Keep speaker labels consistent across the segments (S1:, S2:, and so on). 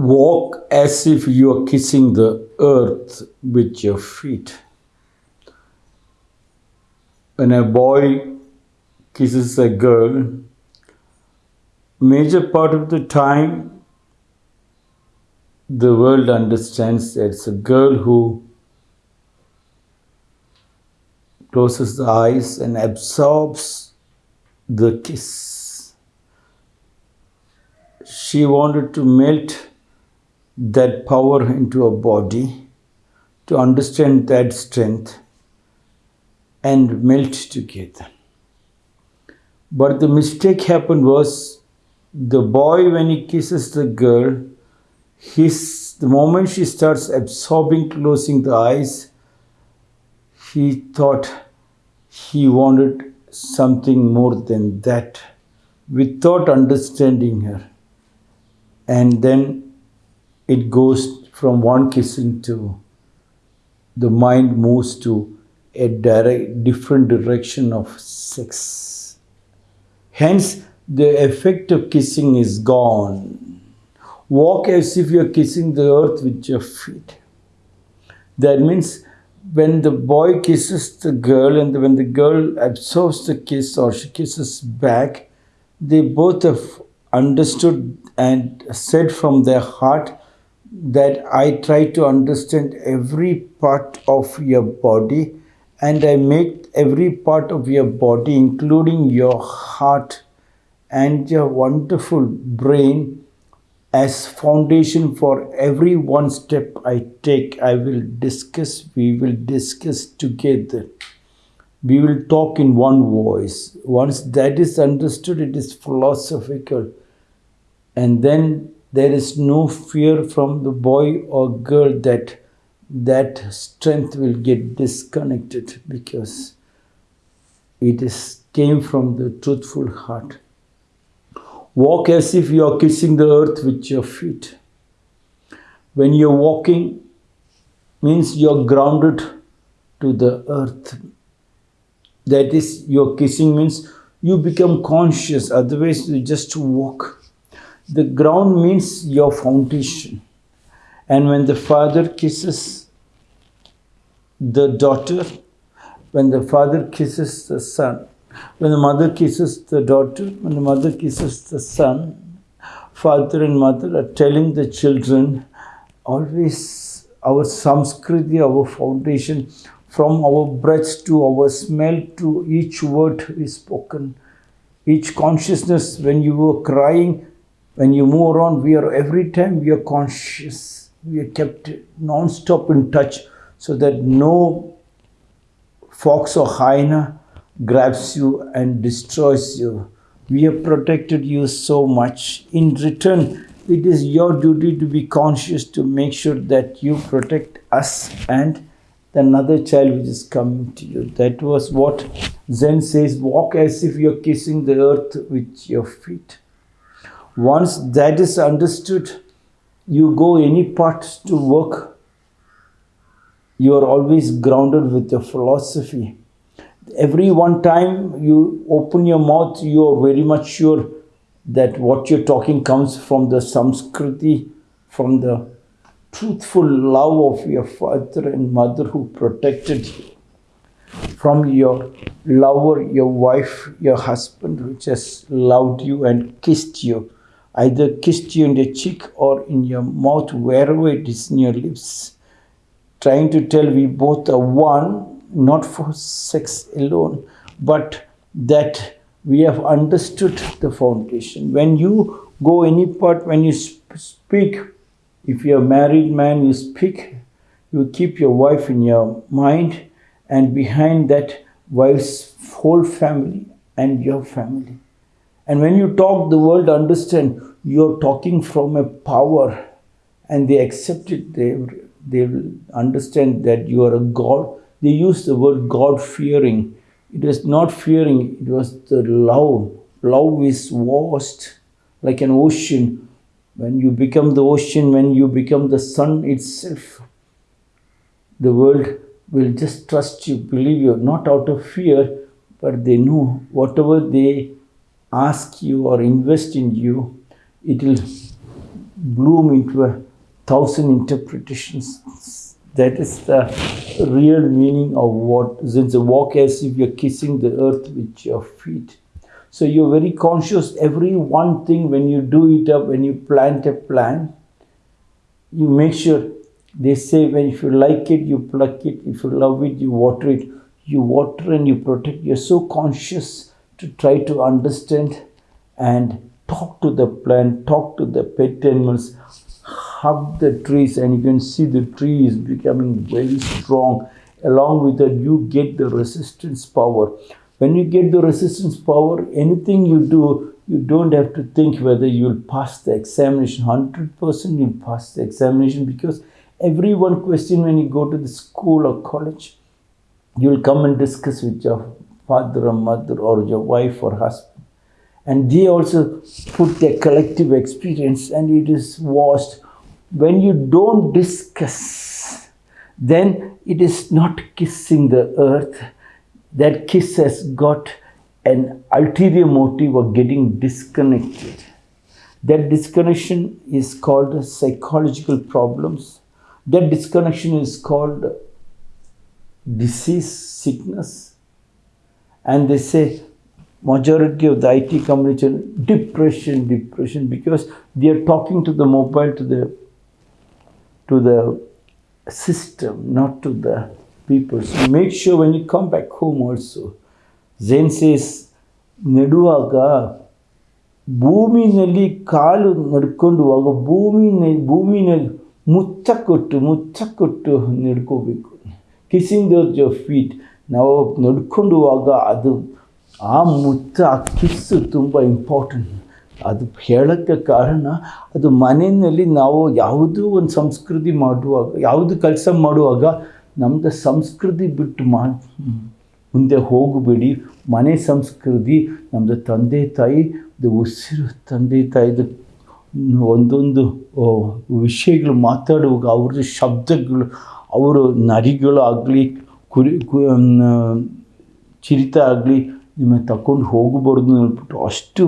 S1: Walk as if you are kissing the earth with your feet. When a boy kisses a girl, major part of the time the world understands that it's a girl who closes the eyes and absorbs the kiss. She wanted to melt that power into a body, to understand that strength and melt together. But the mistake happened was the boy, when he kisses the girl, his, the moment she starts absorbing, closing the eyes, he thought he wanted something more than that without understanding her. And then it goes from one kissing to the mind moves to a direct, different direction of sex. Hence, the effect of kissing is gone. Walk as if you're kissing the earth with your feet. That means when the boy kisses the girl and when the girl absorbs the kiss or she kisses back, they both have understood and said from their heart that I try to understand every part of your body and I make every part of your body, including your heart and your wonderful brain, as foundation for every one step I take. I will discuss, we will discuss together. We will talk in one voice. Once that is understood, it is philosophical. And then there is no fear from the boy or girl that that strength will get disconnected because it is came from the truthful heart. Walk as if you are kissing the earth with your feet. When you're walking, means you're grounded to the earth. That is, your kissing means you become conscious, otherwise you just walk. The ground means your foundation. And when the father kisses the daughter, when the father kisses the son, when the mother kisses the daughter, when the mother kisses the son, father and mother are telling the children always our samskriti, our foundation, from our breath to our smell to each word is spoken. Each consciousness, when you were crying, when you move around, we are every time we are conscious. We are kept non-stop in touch so that no fox or hyena grabs you and destroys you. We have protected you so much. In return, it is your duty to be conscious to make sure that you protect us and the another child which is coming to you. That was what Zen says, walk as if you're kissing the earth with your feet. Once that is understood, you go any part to work, you are always grounded with your philosophy. Every one time you open your mouth, you are very much sure that what you're talking comes from the samskriti, from the truthful love of your father and mother who protected you, from your lover, your wife, your husband, which has loved you and kissed you either kissed you in the cheek or in your mouth, wherever it is in your lips, trying to tell we both are one, not for sex alone, but that we have understood the foundation. When you go any part, when you speak, if you're a married man, you speak, you keep your wife in your mind, and behind that wife's whole family and your family. And when you talk, the world understand you're talking from a power and they accept it. They, they understand that you are a God. They use the word God fearing. It was not fearing, it was the love. Love is vast like an ocean. When you become the ocean, when you become the sun itself, the world will just trust you, believe you, not out of fear, but they know whatever they ask you or invest in you, it will bloom into a thousand interpretations. That is the real meaning of what Zen says walk as if you're kissing the earth with your feet. So you're very conscious every one thing when you do it up, when you plant a plant, you make sure they say when if you like it you pluck it if you love it you water it you water and you protect you're so conscious to try to understand and talk to the plant talk to the pet animals hug the trees and you can see the tree is becoming very strong. Along with that you get the resistance power. When you get the resistance power anything you do you don't have to think whether you will pass the examination. 100% you'll pass the examination because every one question when you go to the school or college you will come and discuss with your father or mother or your wife or husband. And they also put their collective experience and it is washed. When you don't discuss then it is not kissing the earth. That kiss has got an ulterior motive of getting disconnected. That disconnection is called psychological problems. That disconnection is called disease sickness and they say majority of the IT companies are depression, depression because they are talking to the mobile to the to the system, not to the people. So make sure when you come back home also, Zen says, ನೆಡುವಾಗ ಭೂಮಿನಲ್ಲಿ ಕಾಲು ನಡ್ಕೊಂಡು ಹೋಗುವ ಭೂಮಿನ ಭೂಮಿನ ಮುಚ್ಚ ಕೊಟ್ಟು ಮುಚ್ಚ ಕೊಟ್ಟು ನಡ್ಕೋಬೇಕು ಕಿಸಿಂಗ್ ದೋರ್ ಯೋರ್ ಫೀಟ್ ನಾವು ನಡ್ಕೊಂಡುವಾಗ ಅದು ಆ ಮುತ್ತ, ಆ ಕಿಸ್ಸು ತುಂಬ ಇಂಪಾರ್ಟೆಂಟ್ ಅದು ಹೇಳೋಕ್ಕೆ ಕಾರಣ, ಅದು ಮನೆಯಲ್ಲಿ ನಾವು ಯಾವುದೂ ಒಂದು ಸಂಸ್ಕೃತಿ ಮಾಡುವಾಗ, ಯಾವುದು ಕೆಲಸ ಮಾಡುವಾಗ ನಮ್ಮದು ಸಂಸ್ಕೃತಿ ಬಿಟ್ಟು ಮಾ, ಮುಂದೆ ಹೋಗಬೇಡಿ. ಮನೆ ಸಂಸ್ಕೃತಿ ನಮ್ಮದು ತಂದೆ ತಾಯಿ, ಇದು ಉಸಿರು ತಂದೆ ತಾಯಿದು ಒಂದೊಂದು ವಿಷಯಗಳು ಮಾತಾಡುವಾಗ ಅವ್ರದ್ದು ಶಬ್ದಗಳು, ಅವರು ನರಿಗಳು ಆಗಲಿ ಕುರಿ ಚಿರಿತ ಆಗಲಿ ನಿಮ್ಮ ತಗೊಂಡು ಹೋಗಬಾರ್ದು ಅಂದ್ಬಿಟ್ಟು ಅಷ್ಟು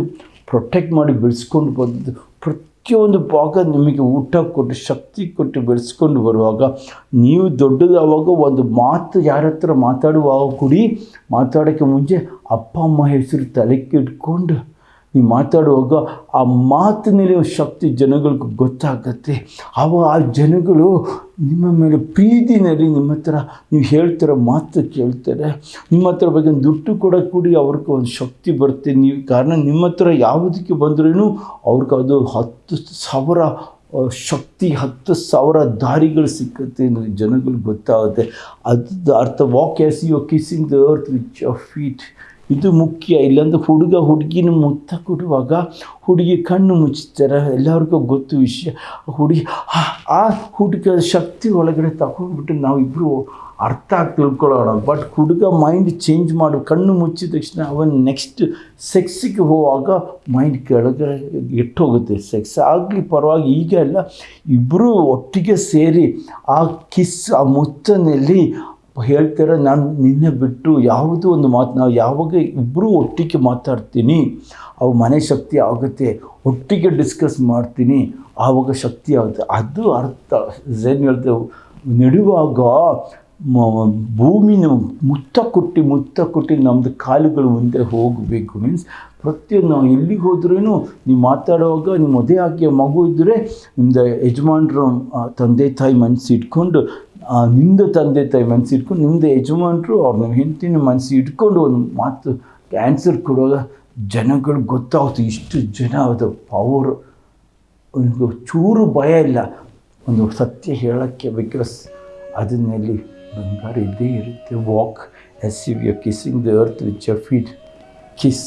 S1: ಪ್ರೊಟೆಕ್ಟ್ ಮಾಡಿ ಬೆಳೆಸ್ಕೊಂಡು ಬಂದು ಪ್ರತಿಯೊಂದು ಭಾಗ ನಿಮಗೆ ಊಟ ಕೊಟ್ಟು, ಶಕ್ತಿ ಕೊಟ್ಟು ಬೆಳೆಸ್ಕೊಂಡು ಬರುವಾಗ ನೀವು ದೊಡ್ಡದಾವಾಗ ಒಂದು ಮಾತು ಯಾರ ಹತ್ರ ಮಾತಾಡುವಾಗ ಕೂಡಿ ಮಾತಾಡೋಕ್ಕೆ ಮುಂಚೆ ಅಪ್ಪ, ಅಮ್ಮ ಹೆಸರು ತಲೆಗೆ ಇಟ್ಕೊಂಡು ನೀವು ಮಾತಾಡುವಾಗ ಆ ಮಾತಿನಲ್ಲಿ ಶಕ್ತಿ ಜನಗಳಿಗೆ ಗೊತ್ತಾಗತ್ತೆ. ಅವ ಆ ಜನಗಳು ನಿಮ್ಮ ಮೇಲೆ ಪ್ರೀತಿನಲ್ಲಿ ನಿಮ್ಮ ಹತ್ರ ನೀವು ಹೇಳ್ತಿರೋ ಮಾತು ಕೇಳ್ತಾರೆ. ನಿಮ್ಮ ಹತ್ರ ಬಗ್ಗೆ ದುಡ್ಡು ಕೂಡ ಕೂಡಿ ಅವ್ರಿಗೆ ಒಂದು ಶಕ್ತಿ ಬರುತ್ತೆ. ನೀವು ಕಾರಣ ನಿಮ್ಮ ಹತ್ರ ಯಾವುದಕ್ಕೆ ಬಂದ್ರೂ ಅವ್ರಿಗೆ ಅದು ಹತ್ತು ಸಾವಿರ ಶಕ್ತಿ, ಹತ್ತು ಸಾವಿರ ದಾರಿಗಳು ಸಿಕ್ಕುತ್ತೆ ಜನಗಳಿಗೆ ಗೊತ್ತಾಗುತ್ತೆ. ಅದು ಅರ್ಥ walk as you kissing the earth which of feet ಇದು ಮುಖ್ಯ. ಇಲ್ಲಾಂದ್ರೆ ಹುಡುಗ ಹುಡುಗಿನ ಮುತ್ತ ಕೊಡುವಾಗ ಹುಡುಗಿ ಕಣ್ಣು ಮುಚ್ಚುತ್ತಾರೆ ಎಲ್ಲರಿಗೂ ಗೊತ್ತು ವಿಷಯ. ಹುಡುಗಿ, ಆ- ಹುಡುಗ ಶಕ್ತಿ ಒಳಗಡೆ ತಗೊಂಡ್ಬಿಟ್ಟು ನಾವಿಬ್ಬರು ಅರ್ಥ ಆಗಿ ತಿಳ್ಕೊಳ್ಳೋಣ. ಬಟ್ ಹುಡುಗ ಮೈಂಡ್ ಚೇಂಜ್ ಮಾಡು. ಕಣ್ಣು ಮುಚ್ಚಿದ ತಕ್ಷಣ ಅವನು ನೆಕ್ಸ್ಟ್ ಸೆಕ್ಸಿಗೆ ಹೋಗುವಾಗ ಮೈಂಡ್ ಕೆಳಗಡೆ ಇಟ್ಟೋಗುತ್ತೆ ಸೆಕ್ಸ್ ಆಗಲಿ ಪರವಾಗಿ ಈಗ ಎಲ್ಲ ಇಬ್ಬರೂ ಒಟ್ಟಿಗೆ ಸೇರಿ ಆ ಕಿಸ್, ಆ ಮುತ್ತನಲ್ಲಿ ಹೇಳ್ತಾರೆ, ನಾನು ನಿನ್ನೆ ಬಿಟ್ಟು ಯಾವುದೋ ಒಂದು ಮಾತು, ನಾವು ಯಾವಾಗ ಇಬ್ಬರೂ ಒಟ್ಟಿಗೆ ಮಾತಾಡ್ತೀನಿ ಅವು ಮನೆ ಶಕ್ತಿ ಆಗುತ್ತೆ, ಒಟ್ಟಿಗೆ ಡಿಸ್ಕಸ್ ಮಾಡ್ತೀನಿ, ಆವಾಗ ಶಕ್ತಿ ಆಗುತ್ತೆ. ಅದು ಅರ್ಥ. ಏನು ಹೇಳ್ತೇವೆ ನೆಡುವಾಗ ಭೂಮಿನ ಮುತ್ತ ಕೊಟ್ಟು ಮುತ್ತ ಕೊಟ್ಟು ನಮ್ಮದು ಕಾಲುಗಳು ಮುಂದೆ ಹೋಗಬೇಕು. ಮೀನ್ಸ್ ಪ್ರತಿಯೊಂದು ನಾವು ಎಲ್ಲಿಗೆ ಹೋದ್ರೂ ನೀವು ಮಾತಾಡುವಾಗ ನಿಮ್ಮ ಮದುವೆ ಆಗಿ ಮಗು ಇದ್ದರೆ ನಿಮ್ಮದು ಯಜಮಾನ್ರ ತಂದೆ ತಾಯಿ ಮನಸ್ಸು ನಿಮ್ಮದು ತಂದೆ ತಾಯಿ ಮನಸ್ಸು ಇಟ್ಕೊಂಡು ನಿಮ್ಮದು ಯಜಮಾನರು ಅವ್ರ ನಿಮ್ಮ ಹೆಂಡತಿನ ಮನಸ್ಸು ಇಟ್ಕೊಂಡು ಒಂದು ಮಾತು ಕ್ಯಾನ್ಸರ್ ಕೊಡುವಾಗ ಜನಗಳು ಗೊತ್ತಾಗುತ್ತೆ, ಇಷ್ಟು ಜನ ಅದು ಪವರ್ ಒಂದು ಚೂರು ಭಯ ಇಲ್ಲ. ಒಂದು ಸತ್ಯ ಹೇಳೋಕ್ಕೆ ಬಿಕಾಸ್ ಅದನ್ನಲ್ಲಿ ಬಂಗಾರ ಇದ್ದೇ ಇರುತ್ತೆ. Walk as you you kissing the earth which your feet kiss